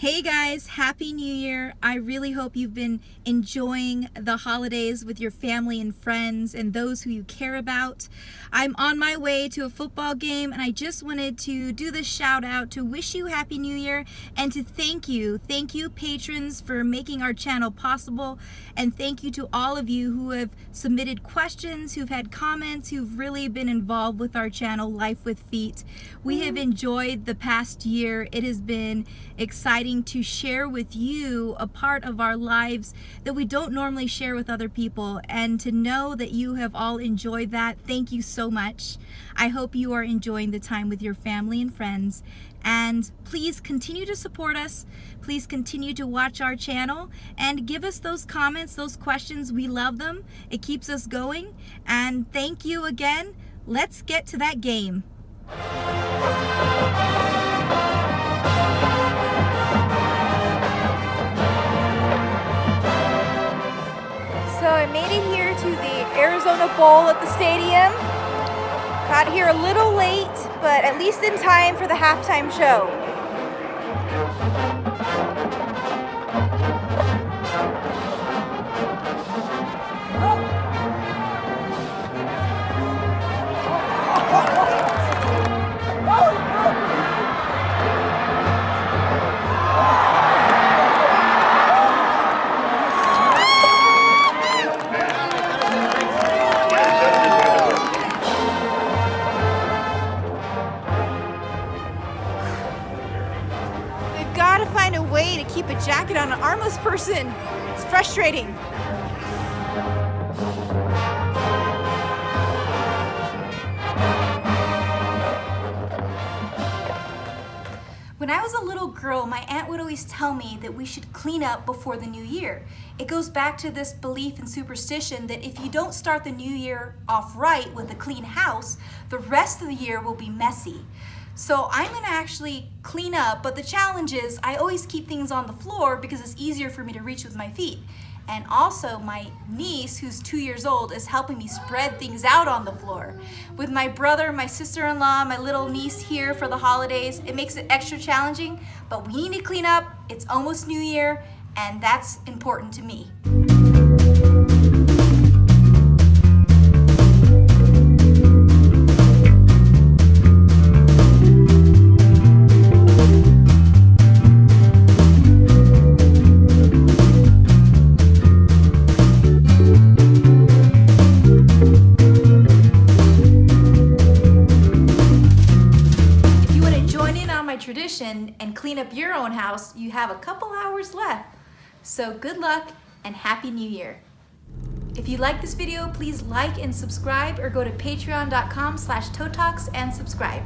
Hey guys, Happy New Year. I really hope you've been enjoying the holidays with your family and friends and those who you care about. I'm on my way to a football game and I just wanted to do this shout out to wish you Happy New Year and to thank you. Thank you patrons for making our channel possible and thank you to all of you who have submitted questions, who've had comments, who've really been involved with our channel Life with Feet. We have mm-hmm. enjoyed the past year. It has been exciting to share with you a part of our lives that we don't normally share with other people and to know that you have all enjoyed that. Thank you so much. I hope you are enjoying the time with your family and friends and please continue to support us. Please continue to watch our channel and give us those comments, those questions. We love them. It keeps us going. And thank you again. Let's get to that game. Arizona Bowl at the stadium. Got here a little late, but at least in time for the halftime show. Keep a jacket on an armless person. It's frustrating. When I was a little girl, my aunt would always tell me that we should clean up before the new year. It goes back to this belief and superstition that if you don't start the new year off right with a clean house, the rest of the year will be messy. So I'm gonna actually clean up, but the challenge is I always keep things on the floor because it's easier for me to reach with my feet. And also my niece, who's two years old, is helping me spread things out on the floor. With my brother, my sister-in-law, my little niece here for the holidays, it makes it extra challenging, but we need to clean up. It's almost New Year, and that's important to me. Tradition and clean up your own house, you have a couple hours left. So good luck and Happy New Year. If you like this video, please like and subscribe or go to patreon.com slash and subscribe.